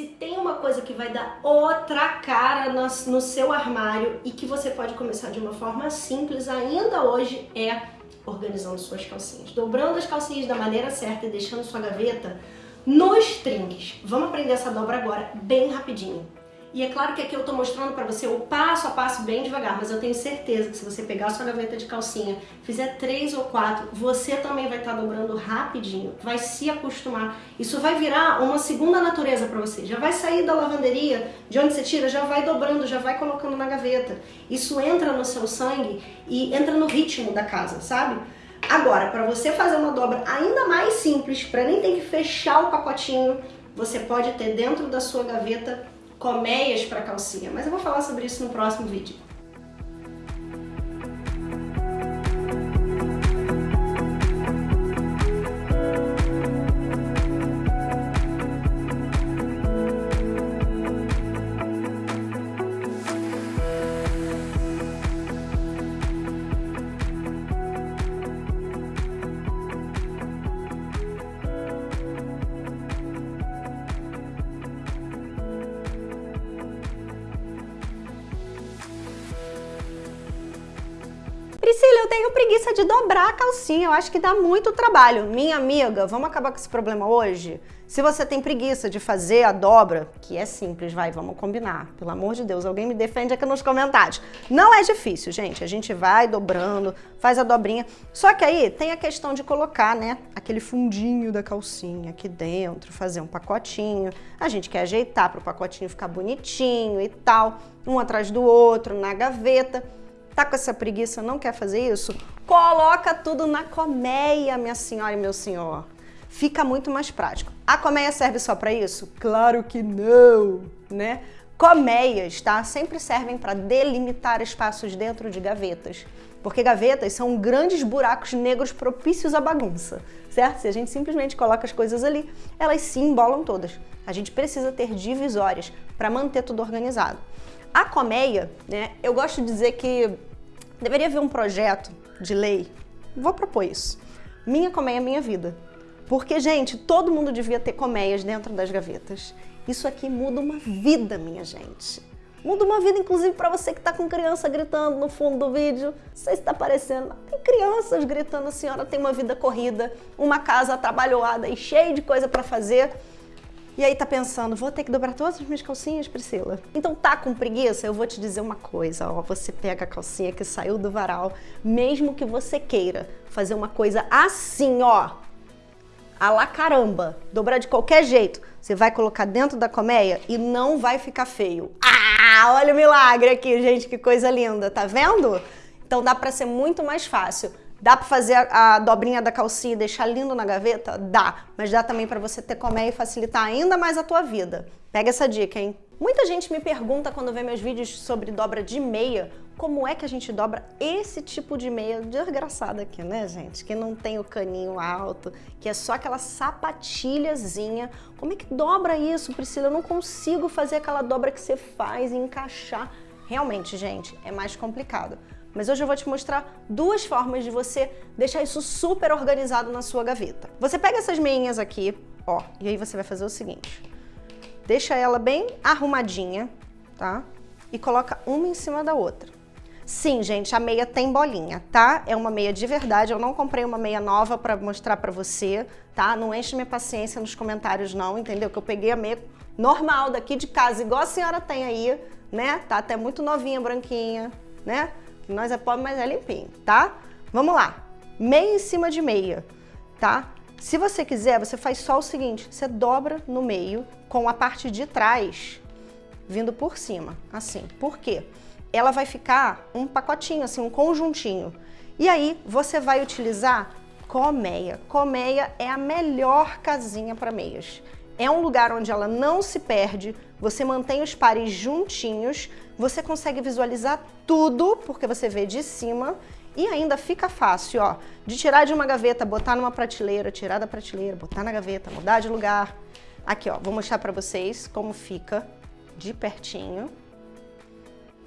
Se tem uma coisa que vai dar outra cara no, no seu armário e que você pode começar de uma forma simples ainda hoje é organizando suas calcinhas. Dobrando as calcinhas da maneira certa e deixando sua gaveta nos trinques. Vamos aprender essa dobra agora, bem rapidinho. E é claro que aqui eu tô mostrando para você o passo a passo bem devagar, mas eu tenho certeza que se você pegar a sua gaveta de calcinha, fizer três ou quatro, você também vai estar tá dobrando rapidinho, vai se acostumar. Isso vai virar uma segunda natureza para você. Já vai sair da lavanderia, de onde você tira, já vai dobrando, já vai colocando na gaveta. Isso entra no seu sangue e entra no ritmo da casa, sabe? Agora, para você fazer uma dobra ainda mais simples, para nem ter que fechar o pacotinho, você pode ter dentro da sua gaveta colmeias para calcinha, mas eu vou falar sobre isso no próximo vídeo. Preguiça de dobrar a calcinha, eu acho que dá muito trabalho. Minha amiga, vamos acabar com esse problema hoje? Se você tem preguiça de fazer a dobra, que é simples, vai, vamos combinar. Pelo amor de Deus, alguém me defende aqui nos comentários. Não é difícil, gente. A gente vai dobrando, faz a dobrinha. Só que aí tem a questão de colocar, né, aquele fundinho da calcinha aqui dentro, fazer um pacotinho. A gente quer ajeitar para o pacotinho ficar bonitinho e tal, um atrás do outro, na gaveta. Tá com essa preguiça, não quer fazer isso? Coloca tudo na colmeia, minha senhora e meu senhor. Fica muito mais prático. A colmeia serve só para isso? Claro que não, né? Colmeias, tá? Sempre servem para delimitar espaços dentro de gavetas. Porque gavetas são grandes buracos negros propícios à bagunça, certo? Se a gente simplesmente coloca as coisas ali, elas se embolam todas. A gente precisa ter divisórias para manter tudo organizado. A colmeia, né, eu gosto de dizer que deveria haver um projeto de lei, vou propor isso, minha colmeia, minha vida. Porque, gente, todo mundo devia ter colmeias dentro das gavetas. Isso aqui muda uma vida, minha gente. Muda uma vida, inclusive, para você que está com criança gritando no fundo do vídeo. Não sei se está aparecendo. Tem crianças gritando, a senhora tem uma vida corrida, uma casa trabalhoada e cheia de coisa para fazer. E aí tá pensando, vou ter que dobrar todas as minhas calcinhas, Priscila? Então tá com preguiça? Eu vou te dizer uma coisa, ó, você pega a calcinha que saiu do varal, mesmo que você queira fazer uma coisa assim, ó, a la caramba, dobrar de qualquer jeito, você vai colocar dentro da colmeia e não vai ficar feio. Ah, olha o milagre aqui, gente, que coisa linda, tá vendo? Então dá pra ser muito mais fácil. Dá para fazer a, a, dobrinha da calcinha e deixar lindo na gaveta? Dá, mas dá também para você ter colmeia e facilitar ainda mais a tua vida. Pega essa dica, hein? Muita gente me pergunta quando vê meus vídeos sobre dobra de meia, como é que a gente dobra esse tipo de meia desgraçada aqui, né, gente? Que não tem o caninho alto, que é só aquela sapatilhazinha. Como é que dobra isso, Priscila? Eu não consigo fazer aquela dobra que você faz e encaixar. Realmente, gente, é mais complicado. Mas hoje eu vou te mostrar duas formas de você deixar isso super organizado na sua gaveta. Você pega essas meinhas aqui, ó, e aí você vai fazer o seguinte. Deixa ela bem arrumadinha, tá? E coloca uma em cima da outra. Sim, gente, a meia tem bolinha, tá? É uma meia de verdade, eu não comprei uma meia nova pra mostrar pra você, tá? Não enche minha paciência nos comentários não, entendeu? Que eu peguei a meia normal daqui de casa, igual a senhora tem aí, né? Tá até muito novinha, branquinha, né? Nós é pobre, mas é limpinho, tá? Vamos lá. Meia em cima de meia, tá? Se você quiser, você faz só o seguinte, você dobra no meio com a parte de trás vindo por cima, assim. Por quê? Ela vai ficar um pacotinho, assim, um conjuntinho. E aí, você vai utilizar colmeia. Colmeia é a melhor casinha para meias. É um lugar onde ela não se perde, você mantém os pares juntinhos, você consegue visualizar tudo, porque você vê de cima, e ainda fica fácil, ó, de tirar de uma gaveta, botar numa prateleira, tirar da prateleira, botar na gaveta, mudar de lugar. Aqui, ó, vou mostrar pra vocês como fica de pertinho,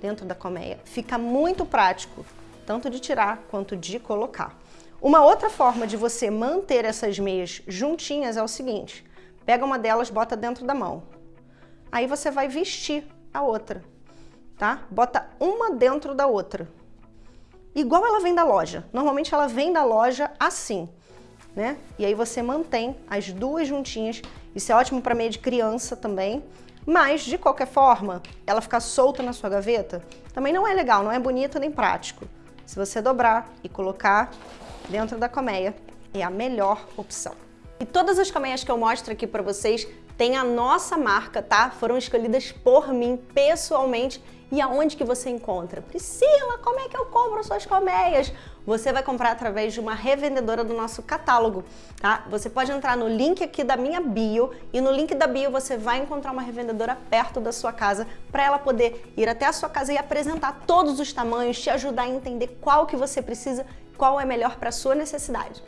dentro da colmeia. Fica muito prático, tanto de tirar quanto de colocar. Uma outra forma de você manter essas meias juntinhas é o seguinte, Pega uma delas, bota dentro da mão. aí você vai vestir a outra, tá? Bota uma dentro da outra. Igual ela vem da loja. Normalmente ela vem da loja assim, né? E aí você mantém as duas juntinhas. Isso é ótimo para meio de criança também. Mas, de qualquer forma, ela ficar solta na sua gaveta também não é legal, não é bonito nem prático. Se você dobrar e colocar dentro da colmeia, é a melhor opção. E todas as colmeias que eu mostro aqui para vocês têm a nossa marca, tá? Foram escolhidas por mim pessoalmente e aonde que você encontra? Priscila, como é que eu compro suas colmeias? Você vai comprar através de uma revendedora do nosso catálogo, tá? Você pode entrar no link aqui da minha bio e no link da bio você vai encontrar uma revendedora perto da sua casa para ela poder ir até a sua casa e apresentar todos os tamanhos, te ajudar a entender qual que você precisa, qual é melhor para sua necessidade.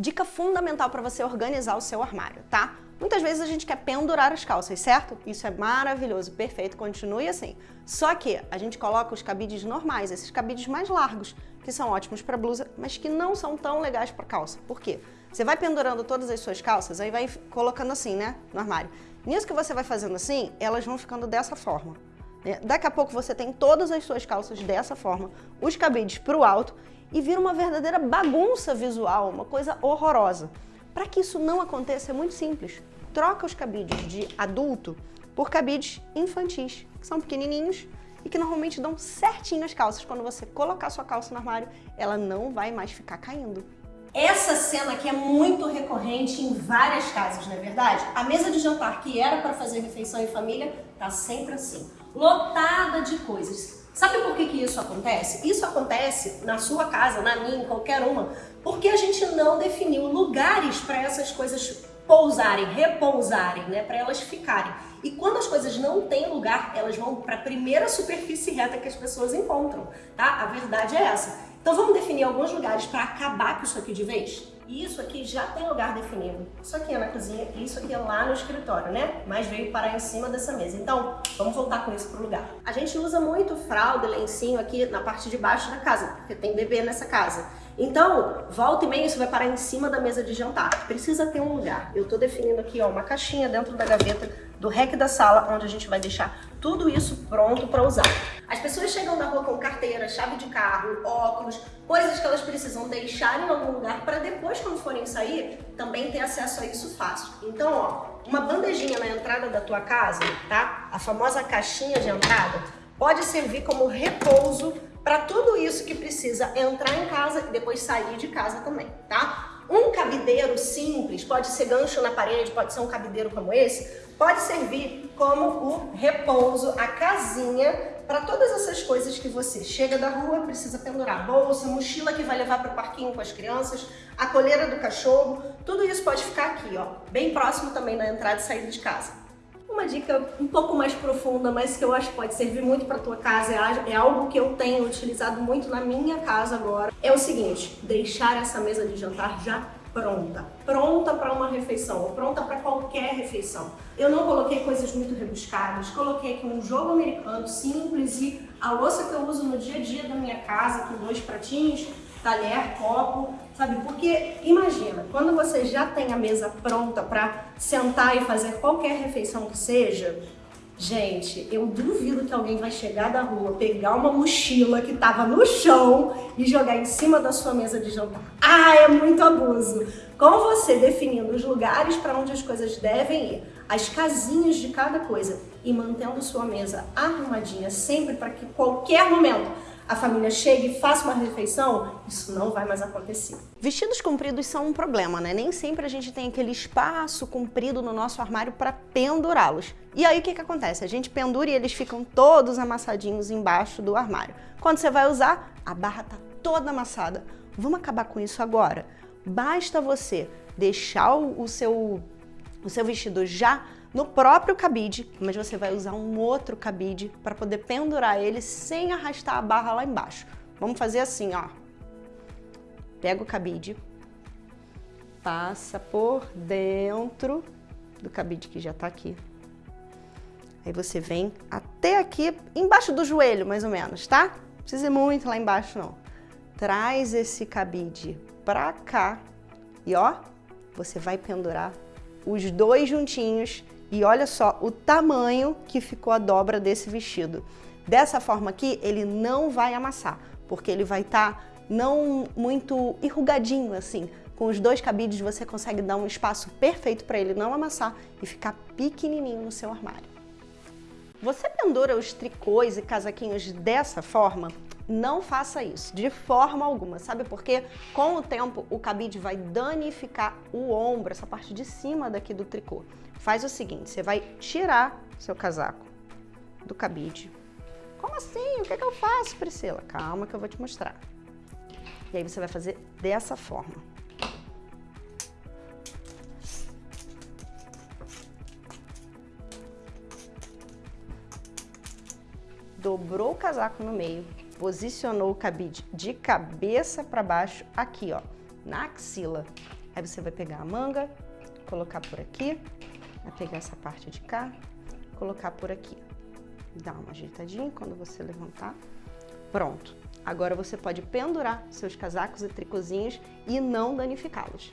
Dica fundamental para você organizar o seu armário, tá? Muitas vezes a gente quer pendurar as calças, certo? Isso é maravilhoso, perfeito, continue assim. Só que a gente coloca os cabides normais, esses cabides mais largos, que são ótimos para blusa, mas que não são tão legais para calça. Por quê? Você vai pendurando todas as suas calças, aí vai colocando assim, né, no armário. Nisso que você vai fazendo assim, elas vão ficando dessa forma. Né? Daqui a pouco você tem todas as suas calças dessa forma, os cabides para o alto, e vira uma verdadeira bagunça visual, uma coisa horrorosa. Para que isso não aconteça, é muito simples. Troca os cabides de adulto por cabides infantis, que são pequenininhos e que normalmente dão certinho as calças. Quando você colocar sua calça no armário, ela não vai mais ficar caindo. Essa cena aqui é muito recorrente em várias casas, não é verdade? A mesa de jantar que era para fazer refeição em família tá sempre assim, lotada de coisas. Sabe por que, que isso acontece? Isso acontece na sua casa, na minha, em qualquer uma, porque a gente não definiu lugares para essas coisas pousarem, repousarem, né, para elas ficarem. E quando as coisas não têm lugar, elas vão para a primeira superfície reta que as pessoas encontram, tá? A verdade é essa. Então vamos definir alguns lugares para acabar com isso aqui de vez? Isso aqui já tem lugar definido. Isso aqui é na cozinha e isso aqui é lá no escritório, né? Mas veio parar em cima dessa mesa. Então, vamos voltar com isso pro lugar. A gente usa muito fralda lencinho aqui na parte de baixo da casa, porque tem bebê nessa casa. Então, volta e meia isso vai parar em cima da mesa de jantar. Precisa ter um lugar. Eu tô definindo aqui, ó, uma caixinha dentro da gaveta do rec da sala, onde a gente vai deixar tudo isso pronto para usar. As pessoas chegam na rua com carteira, chave de carro, óculos, coisas que elas precisam deixar em algum lugar para depois, quando forem sair, também ter acesso a isso fácil. Então, ó, uma bandejinha na entrada da tua casa, tá? A famosa caixinha de entrada, pode servir como repouso para tudo isso que precisa entrar em casa e depois sair de casa também, tá? Um cabideiro simples, pode ser gancho na parede, pode ser um cabideiro como esse, pode servir como o repouso, a casinha para todas essas coisas que você chega da rua, precisa pendurar bolsa, mochila que vai levar para o parquinho com as crianças, a coleira do cachorro, tudo isso pode ficar aqui, ó, bem próximo também da entrada e saída de casa. Uma dica um pouco mais profunda, mas que eu acho que pode servir muito para tua casa, é, é algo que eu tenho utilizado muito na minha casa agora, é o seguinte, deixar essa mesa de jantar já pronta, pronta para uma refeição, ou pronta para qualquer refeição. Eu não coloquei coisas muito rebuscadas, coloquei aqui um jogo americano simples e a louça que eu uso no dia a dia da minha casa, com dois pratinhos, talher, copo, sabe? Porque imagina, quando você já tem a mesa pronta para sentar e fazer qualquer refeição que seja, Gente, eu duvido que alguém vai chegar da rua, pegar uma mochila que estava no chão e jogar em cima da sua mesa de jantar. Ah, é muito abuso! Com você definindo os lugares para onde as coisas devem ir, as casinhas de cada coisa e mantendo sua mesa arrumadinha sempre para que qualquer momento a família chega e faça uma refeição, isso não vai mais acontecer. Vestidos compridos são um problema, né? Nem sempre a gente tem aquele espaço comprido no nosso armário para pendurá-los. E aí o que, que acontece? A gente pendura e eles ficam todos amassadinhos embaixo do armário. Quando você vai usar, a barra tá toda amassada. Vamos acabar com isso agora. Basta você deixar o seu, o seu vestido já no próprio cabide, mas você vai usar um outro cabide para poder pendurar ele sem arrastar a barra lá embaixo. Vamos fazer assim, ó. Pega o cabide, passa por dentro do cabide que já está aqui. Aí você vem até aqui, embaixo do joelho, mais ou menos, tá? Não precisa ir muito lá embaixo, não. Traz esse cabide pra cá e ó, você vai pendurar os dois juntinhos E olha só o tamanho que ficou a dobra desse vestido. Dessa forma aqui, ele não vai amassar, porque ele vai estar tá não muito enrugadinho assim. Com os dois cabides você consegue dar um espaço perfeito para ele não amassar e ficar pequenininho no seu armário. Você pendura os tricôs e casaquinhos dessa forma? Não faça isso, de forma alguma. Sabe por quê? Com o tempo, o cabide vai danificar o ombro, essa parte de cima daqui do tricô. Faz o seguinte, você vai tirar seu casaco do cabide. Como assim? O que, é que eu faço, Priscila? Calma que eu vou te mostrar. E aí você vai fazer dessa forma. Dobrou o casaco no meio, posicionou o cabide de cabeça para baixo aqui, ó, na axila. Aí você vai pegar a manga, colocar por aqui, vai pegar essa parte de cá, colocar por aqui. Dá uma ajeitadinha quando você levantar. Pronto. Agora você pode pendurar seus casacos e tricozinhos e não danificá-los.